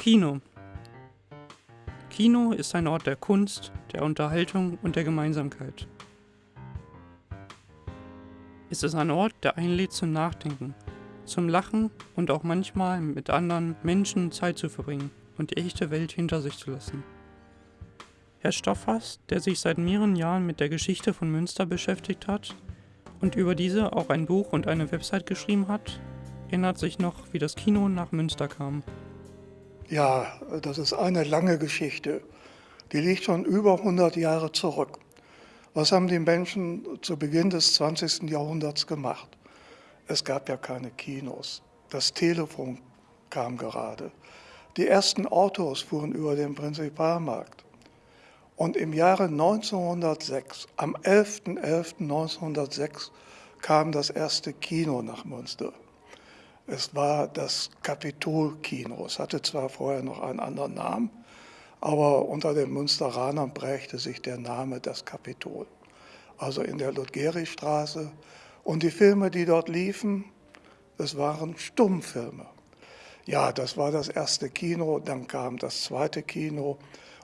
Kino. Kino ist ein Ort der Kunst, der Unterhaltung und der Gemeinsamkeit. Es ist ein Ort, der einlädt zum Nachdenken, zum Lachen und auch manchmal mit anderen Menschen Zeit zu verbringen und die echte Welt hinter sich zu lassen. Herr Stoffers, der sich seit mehreren Jahren mit der Geschichte von Münster beschäftigt hat und über diese auch ein Buch und eine Website geschrieben hat, erinnert sich noch, wie das Kino nach Münster kam. Ja, das ist eine lange Geschichte. Die liegt schon über 100 Jahre zurück. Was haben die Menschen zu Beginn des 20. Jahrhunderts gemacht? Es gab ja keine Kinos. Das Telefon kam gerade. Die ersten Autos fuhren über den Prinzipalmarkt. Und im Jahre 1906, am 11.11.1906, kam das erste Kino nach Münster. Es war das Kapitolkino. Es hatte zwar vorher noch einen anderen Namen, aber unter den Münsteranern prägte sich der Name das Kapitol. Also in der Ludgerichstraße. Und die Filme, die dort liefen, das waren Stummfilme. Ja, das war das erste Kino, dann kam das zweite Kino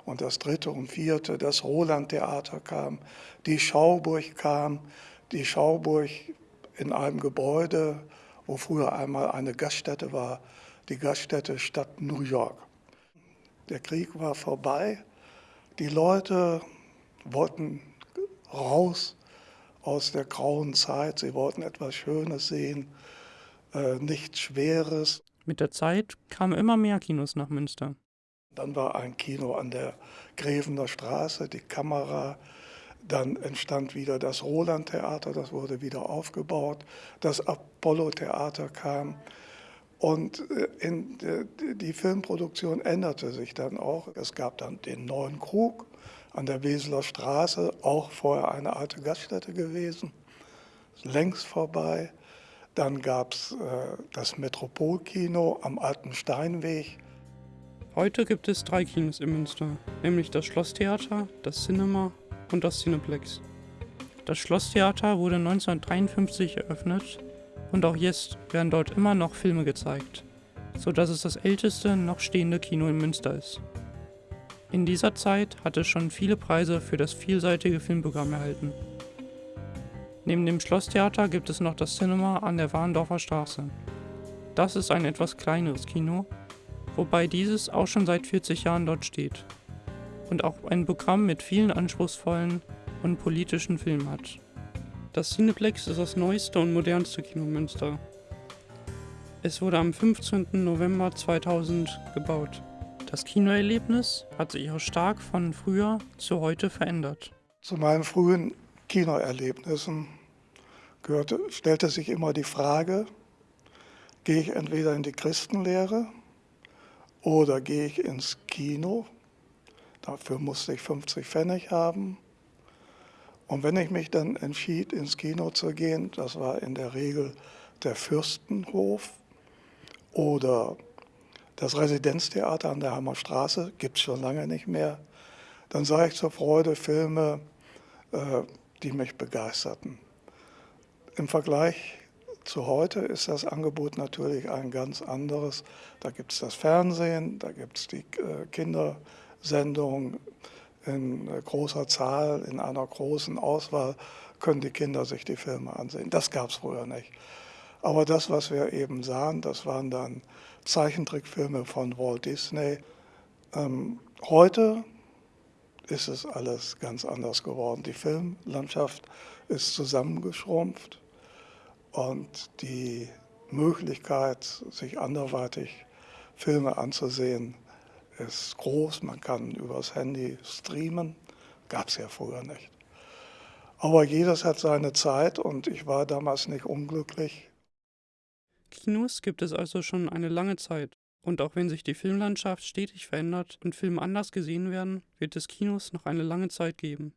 und das dritte und vierte, das Roland-Theater kam, die Schauburg kam, die Schauburg in einem Gebäude, wo früher einmal eine Gaststätte war, die Gaststätte Stadt New York. Der Krieg war vorbei, die Leute wollten raus aus der grauen Zeit, sie wollten etwas Schönes sehen, äh, nichts Schweres. Mit der Zeit kamen immer mehr Kinos nach Münster. Dann war ein Kino an der Grevener Straße, die Kamera, dann entstand wieder das Roland-Theater, das wurde wieder aufgebaut. Das Apollo-Theater kam. Und äh, in, die Filmproduktion änderte sich dann auch. Es gab dann den neuen Krug an der Weseler Straße, auch vorher eine alte Gaststätte gewesen, längst vorbei. Dann gab es äh, das Metropolkino am Alten Steinweg. Heute gibt es drei Kinos in Münster, nämlich das Schlosstheater, das Cinema und das Cineplex. Das Schlosstheater wurde 1953 eröffnet und auch jetzt werden dort immer noch Filme gezeigt, so dass es das älteste noch stehende Kino in Münster ist. In dieser Zeit hat es schon viele Preise für das vielseitige Filmprogramm erhalten. Neben dem Schlosstheater gibt es noch das Cinema an der Warndorfer Straße. Das ist ein etwas kleineres Kino, wobei dieses auch schon seit 40 Jahren dort steht und auch ein Programm mit vielen anspruchsvollen und politischen Filmen hat. Das Cineplex ist das neueste und modernste Kino Münster. Es wurde am 15. November 2000 gebaut. Das Kinoerlebnis hat sich auch stark von früher zu heute verändert. Zu meinen frühen Kinoerlebnissen gehörte, stellte sich immer die Frage, gehe ich entweder in die Christenlehre oder gehe ich ins Kino Dafür musste ich 50 Pfennig haben. Und wenn ich mich dann entschied, ins Kino zu gehen, das war in der Regel der Fürstenhof oder das Residenztheater an der Hammerstraße, gibt es schon lange nicht mehr, dann sah ich zur Freude Filme, äh, die mich begeisterten. Im Vergleich zu heute ist das Angebot natürlich ein ganz anderes. Da gibt es das Fernsehen, da gibt es die äh, Kinder. Sendung in großer Zahl, in einer großen Auswahl können die Kinder sich die Filme ansehen. Das gab es früher nicht. Aber das, was wir eben sahen, das waren dann Zeichentrickfilme von Walt Disney. Ähm, heute ist es alles ganz anders geworden. Die Filmlandschaft ist zusammengeschrumpft und die Möglichkeit, sich anderweitig Filme anzusehen, ist groß, man kann übers Handy streamen, gab es ja früher nicht. Aber jedes hat seine Zeit und ich war damals nicht unglücklich. Kinos gibt es also schon eine lange Zeit. Und auch wenn sich die Filmlandschaft stetig verändert und Filme anders gesehen werden, wird es Kinos noch eine lange Zeit geben.